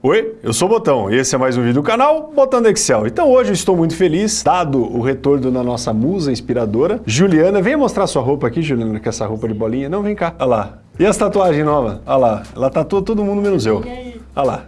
Oi, eu sou o Botão e esse é mais um vídeo do canal Botando Excel. Então hoje eu estou muito feliz, dado o retorno da nossa musa inspiradora, Juliana. Venha mostrar sua roupa aqui, Juliana, com essa roupa de bolinha. Não, vem cá. Olha lá. E as tatuagens novas? Olha lá. Ela tatuou todo mundo menos eu. Olha lá.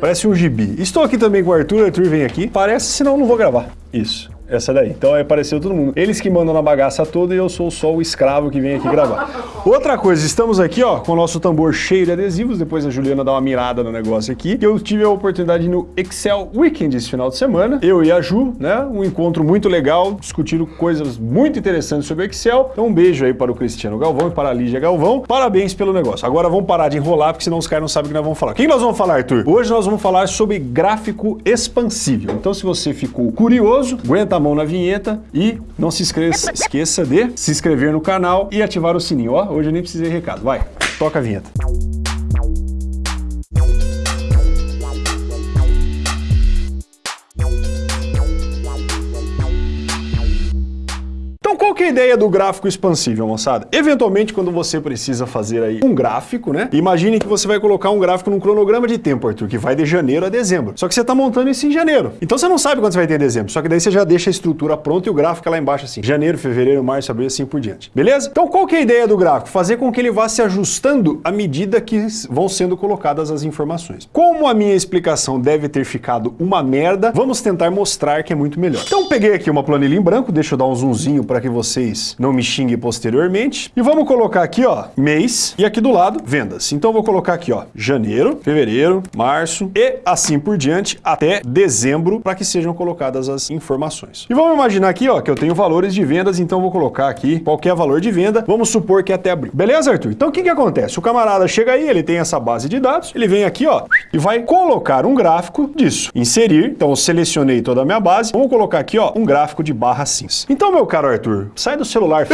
Parece um gibi. Estou aqui também com o Arthur. Arthur vem aqui. Parece, senão eu não vou gravar. Isso. Essa daí. Então aí apareceu todo mundo. Eles que mandam na bagaça toda e eu sou só o escravo que vem aqui gravar. Outra coisa, estamos aqui ó, com o nosso tambor cheio de adesivos, depois a Juliana dá uma mirada no negócio aqui. Eu tive a oportunidade no Excel Weekend esse final de semana, eu e a Ju, né, um encontro muito legal, discutindo coisas muito interessantes sobre Excel. Então um beijo aí para o Cristiano Galvão e para a Lígia Galvão. Parabéns pelo negócio. Agora vamos parar de enrolar, porque senão os caras não sabem o que nós vamos falar. Quem nós vamos falar, Arthur? Hoje nós vamos falar sobre gráfico expansível. Então se você ficou curioso, aguenta a mão na vinheta e não se esqueça, esqueça de se inscrever no canal e ativar o sininho. Ó, hoje eu nem precisei recado. Vai, toca a vinheta. Qual que é a ideia do gráfico expansível, moçada? Eventualmente, quando você precisa fazer aí um gráfico, né? Imagine que você vai colocar um gráfico num cronograma de tempo, Arthur, que vai de janeiro a dezembro. Só que você está montando isso em janeiro. Então você não sabe quando você vai ter dezembro. Só que daí você já deixa a estrutura pronta e o gráfico é lá embaixo assim. Janeiro, fevereiro, março, abril, assim por diante. Beleza? Então qual que é a ideia do gráfico? Fazer com que ele vá se ajustando à medida que vão sendo colocadas as informações. Como a minha explicação deve ter ficado uma merda, vamos tentar mostrar que é muito melhor. Então peguei aqui uma planilha em branco, deixa eu dar um zoomzinho para que vocês não me xinguem posteriormente. E vamos colocar aqui, ó, mês e aqui do lado, vendas. Então vou colocar aqui, ó, janeiro, fevereiro, março e assim por diante até dezembro para que sejam colocadas as informações. E vamos imaginar aqui, ó, que eu tenho valores de vendas, então vou colocar aqui qualquer valor de venda. Vamos supor que é até abril. Beleza, Arthur? Então o que que acontece? O camarada chega aí, ele tem essa base de dados, ele vem aqui, ó, e vai colocar um gráfico disso. Inserir, então eu selecionei toda a minha base. Vamos colocar aqui, ó, um gráfico de barra cinza. Então, meu caro Arthur, sai do celular.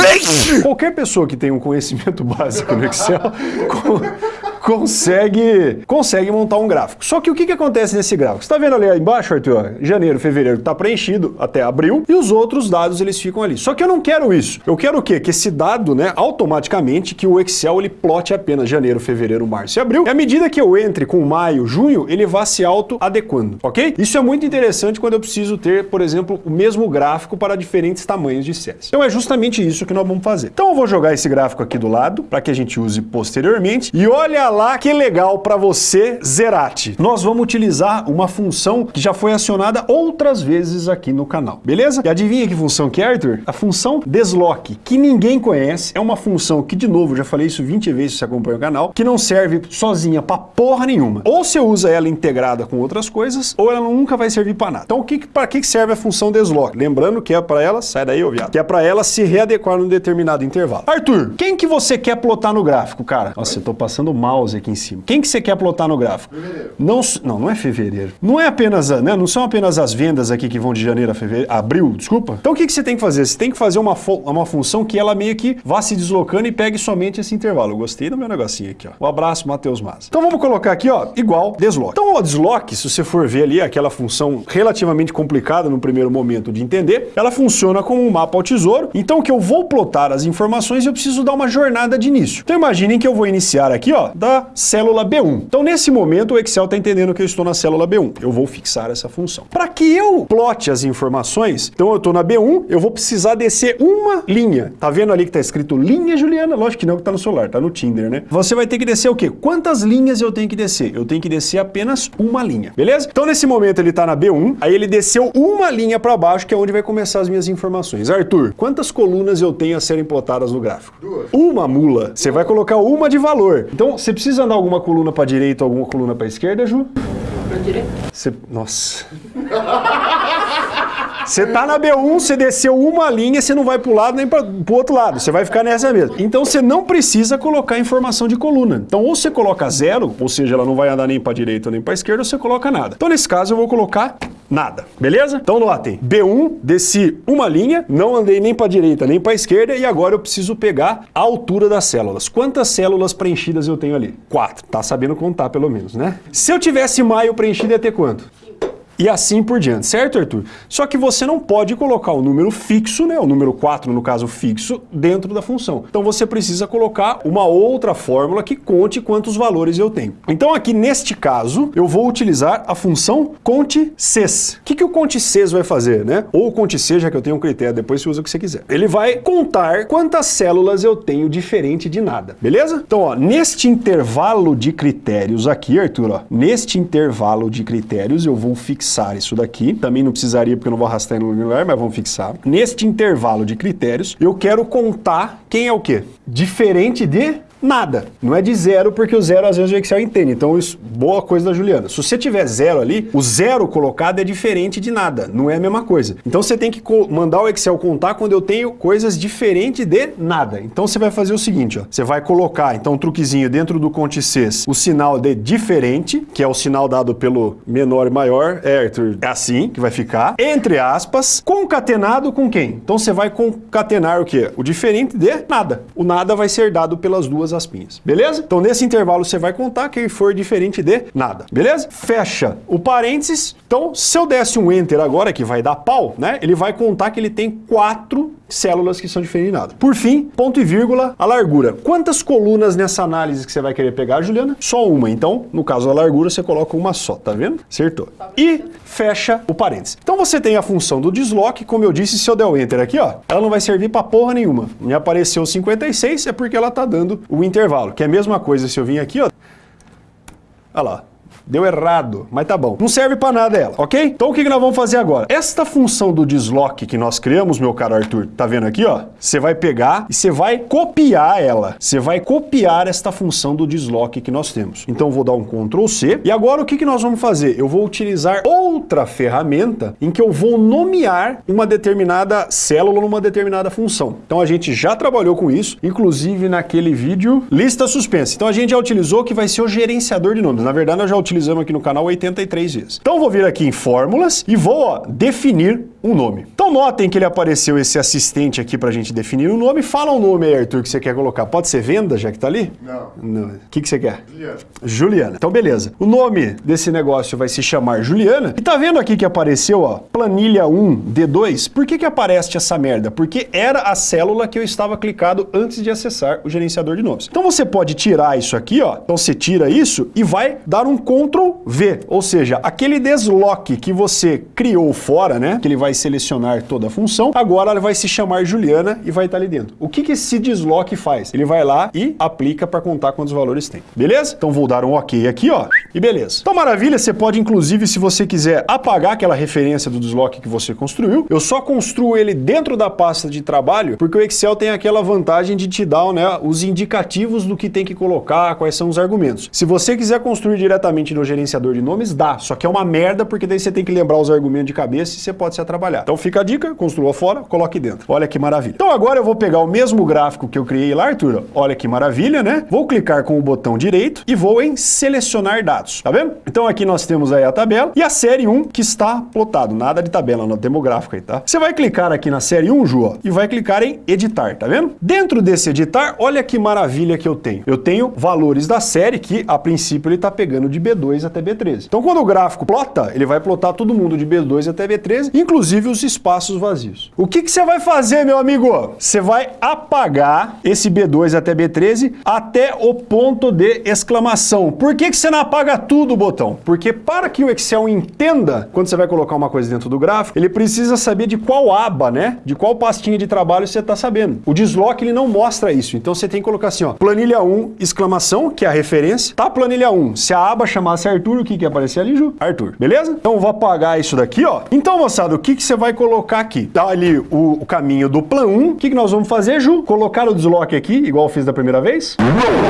Qualquer pessoa que tenha um conhecimento básico no Excel consegue, consegue montar um gráfico. Só que o que, que acontece nesse gráfico? Você está vendo ali embaixo, Arthur? Janeiro, fevereiro está preenchido até abril e os outros dados eles ficam ali. Só que eu não quero isso. Eu quero o quê? Que esse dado, né, automaticamente, que o Excel ele plote apenas janeiro, fevereiro, março e abril. E à medida que eu entre com maio, junho, ele vá se auto-adequando, ok? Isso é muito interessante quando eu preciso ter, por exemplo, o mesmo gráfico para diferentes tamanhos de séries. Então é justamente isso que nós vamos fazer. Então eu vou jogar esse gráfico aqui do lado para que a gente use posteriormente. E olha lá que legal para você, Zerati. Nós vamos utilizar uma função que já foi acionada outras vezes aqui no canal, beleza? E adivinha que função que é, Arthur? A função desloque, que ninguém conhece. É uma função que, de novo, já falei isso 20 vezes se você acompanha o canal, que não serve sozinha para porra nenhuma. Ou você usa ela integrada com outras coisas, ou ela nunca vai servir para nada. Então, o que, para que serve a função desloque? Lembrando que é para ela, sai daí, ô viado, que é para ela se readequar num determinado intervalo. Arthur, quem que você quer plotar no gráfico, cara? Nossa, eu tô passando mal mouse aqui em cima. Quem que você quer plotar no gráfico? Fevereiro. Não, não, não é fevereiro. Não é apenas, né, não são apenas as vendas aqui que vão de janeiro a fevereiro, abril, desculpa. Então o que, que você tem que fazer? Você tem que fazer uma, uma função que ela meio que vá se deslocando e pegue somente esse intervalo. Eu gostei do meu negocinho aqui, ó. Um abraço, Matheus Maza. Então vamos colocar aqui, ó, igual desloque. Então o desloque, se você for ver ali, aquela função relativamente complicada no primeiro momento de entender, ela funciona como um mapa ao tesouro. Então que eu vou plotar as informações, eu preciso dar uma jornada de início. Então imaginem que eu vou iniciar aqui, ó, da célula B1. Então, nesse momento, o Excel está entendendo que eu estou na célula B1. Eu vou fixar essa função. Para que eu plote as informações, então eu estou na B1, eu vou precisar descer uma linha. Tá vendo ali que está escrito linha, Juliana? Lógico que não, que está no celular, está no Tinder, né? Você vai ter que descer o quê? Quantas linhas eu tenho que descer? Eu tenho que descer apenas uma linha, beleza? Então, nesse momento, ele está na B1, aí ele desceu uma linha para baixo, que é onde vai começar as minhas informações. Arthur, quantas colunas eu tenho a serem plotadas no gráfico? Duas. Uma mula. Você vai colocar uma de valor. Então, você precisa precisa andar alguma coluna para direita ou alguma coluna para esquerda, Ju? Para direita. Você... Nossa. Você tá na B1, você desceu uma linha, você não vai pro lado nem para o outro lado, você vai ficar nessa mesmo. Então você não precisa colocar informação de coluna. Então ou você coloca zero, ou seja, ela não vai andar nem para direita nem para esquerda, ou você coloca nada. Então nesse caso eu vou colocar nada, beleza? Então lá tem B1, desci uma linha, não andei nem para direita nem para esquerda e agora eu preciso pegar a altura das células. Quantas células preenchidas eu tenho ali? Quatro. Tá sabendo contar pelo menos, né? Se eu tivesse maio preenchido ia ter quanto? E assim por diante, certo, Arthur? Só que você não pode colocar o número fixo, né, o número 4, no caso fixo, dentro da função. Então você precisa colocar uma outra fórmula que conte quantos valores eu tenho. Então aqui neste caso, eu vou utilizar a função conte-ses. O que, que o conte-ses vai fazer, né? Ou o conte-ses, já que eu tenho um critério, depois você usa o que você quiser. Ele vai contar quantas células eu tenho diferente de nada, beleza? Então, ó, neste intervalo de critérios aqui, Arthur, ó, neste intervalo de critérios eu vou fixar isso daqui. Também não precisaria porque eu não vou arrastar em lugar, mas vamos fixar. Neste intervalo de critérios, eu quero contar quem é o quê? Diferente de nada. Não é de zero, porque o zero às vezes o Excel entende. Então, isso, boa coisa da Juliana. Se você tiver zero ali, o zero colocado é diferente de nada. Não é a mesma coisa. Então, você tem que mandar o Excel contar quando eu tenho coisas diferentes de nada. Então, você vai fazer o seguinte, ó. Você vai colocar, então, um truquezinho dentro do conte Cs, o sinal de diferente, que é o sinal dado pelo menor e maior. É, Arthur, é assim que vai ficar. Entre aspas, concatenado com quem? Então, você vai concatenar o quê? O diferente de nada. O nada vai ser dado pelas duas aspinhas, beleza? Então nesse intervalo você vai contar que for diferente de nada, beleza? Fecha o parênteses, então se eu desse um enter agora, que vai dar pau, né? Ele vai contar que ele tem quatro células que são diferentes de nada. Por fim, ponto e vírgula, a largura. Quantas colunas nessa análise que você vai querer pegar, Juliana? Só uma. Então, no caso da largura, você coloca uma só, tá vendo? Acertou. E fecha o parênteses. Então você tem a função do desloque, como eu disse, se eu der o enter aqui, ó, ela não vai servir para porra nenhuma. Me apareceu 56, é porque ela tá dando o intervalo, que é a mesma coisa se eu vim aqui, ó. Olha lá, Deu errado, mas tá bom. Não serve para nada ela, ok? Então o que, que nós vamos fazer agora? Esta função do desloque que nós criamos, meu caro Arthur, tá vendo aqui, ó? Você vai pegar e você vai copiar ela. Você vai copiar esta função do desloque que nós temos. Então vou dar um Ctrl C. E agora o que, que nós vamos fazer? Eu vou utilizar outra ferramenta em que eu vou nomear uma determinada célula numa determinada função. Então a gente já trabalhou com isso, inclusive naquele vídeo lista suspensa. Então a gente já utilizou que vai ser o gerenciador de nomes. Na verdade, nós já utilizamos utilizamos aqui no canal 83 vezes. Então vou vir aqui em fórmulas e vou ó, definir um nome. Então notem que ele apareceu esse assistente aqui para a gente definir o um nome. Fala o um nome aí, Arthur, que você quer colocar. Pode ser venda, já que tá ali? Não. O que, que você quer? Juliana. Juliana. Então beleza. O nome desse negócio vai se chamar Juliana. E tá vendo aqui que apareceu, ó, planilha 1, D2? Por que que aparece essa merda? Porque era a célula que eu estava clicado antes de acessar o gerenciador de nomes. Então você pode tirar isso aqui, ó. Então você tira isso e vai dar um Ctrl V, ou seja, aquele desloque que você criou fora, né, que ele vai selecionar toda a função, agora ela vai se chamar Juliana e vai estar ali dentro. O que, que esse desloque faz? Ele vai lá e aplica para contar quantos valores tem, beleza? Então vou dar um OK aqui, ó, e beleza. Então maravilha, você pode inclusive, se você quiser, apagar aquela referência do desloque que você construiu. Eu só construo ele dentro da pasta de trabalho, porque o Excel tem aquela vantagem de te dar né, os indicativos do que tem que colocar, quais são os argumentos. Se você quiser construir diretamente no gerenciador de nomes? Dá, só que é uma merda porque daí você tem que lembrar os argumentos de cabeça e você pode se atrapalhar. Então fica a dica, construa fora, coloque dentro. Olha que maravilha. Então agora eu vou pegar o mesmo gráfico que eu criei lá, Arthur. Olha que maravilha, né? Vou clicar com o botão direito e vou em selecionar dados, tá vendo? Então aqui nós temos aí a tabela e a série 1 que está plotado, nada de tabela, não temos gráfico aí, tá? Você vai clicar aqui na série 1, Ju, ó, e vai clicar em editar, tá vendo? Dentro desse editar, olha que maravilha que eu tenho. Eu tenho valores da série que a princípio ele está pegando de B2 até B13. Então quando o gráfico plota, ele vai plotar todo mundo de B2 até B13, inclusive os espaços vazios. O que, que você vai fazer, meu amigo? Você vai apagar esse B2 até B13 até o ponto de exclamação. Por que, que você não apaga tudo, botão? Porque para que o Excel entenda quando você vai colocar uma coisa dentro do gráfico, ele precisa saber de qual aba, né? De qual pastinha de trabalho você está sabendo. O desloque ele não mostra isso, então você tem que colocar assim, ó, planilha 1, exclamação, que é a referência, tá planilha 1. Se a aba chamasse Arthur, o que que aparecer ali, Ju? Arthur, beleza? Então eu vou apagar isso daqui, ó. Então, moçada, o que, que você vai colocar aqui? Dá ali o, o caminho do plan 1. O que, que nós vamos fazer, Ju? Colocar o desloque aqui, igual eu fiz da primeira vez?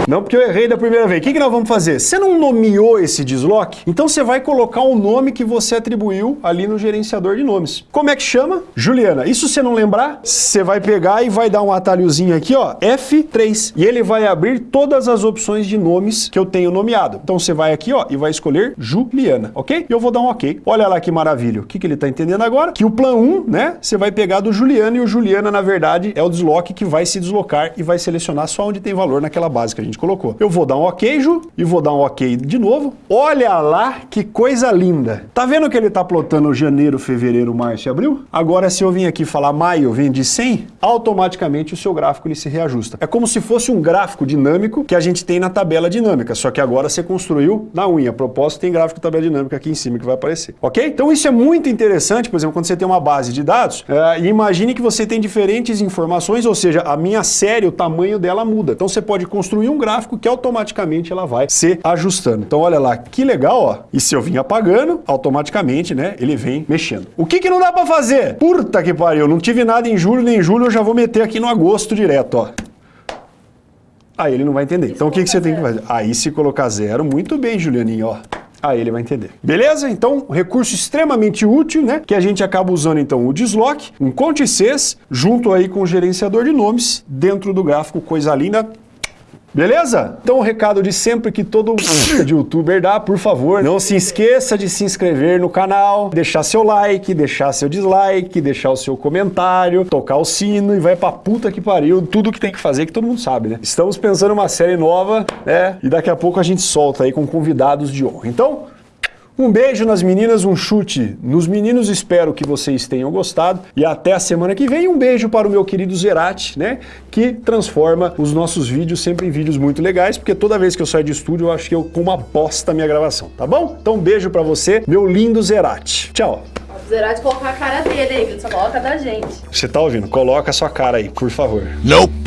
Não, porque eu errei da primeira vez. O que, que nós vamos fazer? Você não nomeou esse desloque? Então você vai colocar o nome que você atribuiu ali no gerenciador de nomes. Como é que chama? Juliana. Isso você não lembrar? Você vai pegar e vai dar um atalhozinho aqui, ó, F3. E ele vai abrir todas as opções de nomes que eu tenho nomeado. Então você vai aqui, ó, e vai escolher Juliana, ok? E eu vou dar um ok. Olha lá que maravilha. O que, que ele está entendendo agora? Que o plan 1, né, você vai pegar do Juliana e o Juliana, na verdade, é o desloque que vai se deslocar e vai selecionar só onde tem valor naquela base que a gente colocou. Eu vou dar um ok, Ju, e vou dar um ok de novo. Olha lá que coisa linda. Tá vendo que ele tá plotando janeiro, fevereiro, março e abril? Agora, se eu vim aqui falar maio, vem de 100, automaticamente o seu gráfico ele se reajusta. É como se fosse um gráfico dinâmico que a gente tem na tabela dinâmica, só que agora você construiu na unha. A propósito, tem gráfico tabela dinâmica aqui em cima que vai aparecer, ok? Então isso é muito interessante, por exemplo, quando você tem uma base de dados, é, imagine que você tem diferentes informações, ou seja, a minha série, o tamanho dela muda. Então você pode construir um gráfico que automaticamente ela vai se ajustando. Então olha lá, que legal, ó. E se eu vim apagando, automaticamente, né, ele vem mexendo. O que que não dá para fazer? Puta que pariu, não tive nada em julho nem em julho, eu já vou meter aqui no agosto direto, ó. Aí ele não vai entender. Então o que, que você tem que fazer? Aí se colocar zero, muito bem, Julianinho, ó. Aí ele vai entender. Beleza? Então, recurso extremamente útil, né? Que a gente acaba usando então o deslock, um conte junto aí com o gerenciador de nomes, dentro do gráfico, coisa linda. Beleza? Então o recado de sempre que todo de youtuber dá, por favor, não se esqueça de se inscrever no canal, deixar seu like, deixar seu dislike, deixar o seu comentário, tocar o sino e vai pra puta que pariu, tudo que tem que fazer que todo mundo sabe, né? Estamos pensando em uma série nova, né? E daqui a pouco a gente solta aí com convidados de honra. Então, um beijo nas meninas, um chute nos meninos, espero que vocês tenham gostado e até a semana que vem. Um beijo para o meu querido Zerati, né, que transforma os nossos vídeos sempre em vídeos muito legais, porque toda vez que eu saio de estúdio eu acho que eu com uma bosta a minha gravação, tá bom? Então um beijo para você, meu lindo Zerati. Tchau. O Zerati colocar a cara dele aí, viu? Só coloca da gente. Você tá ouvindo? Coloca a sua cara aí, por favor. Nope.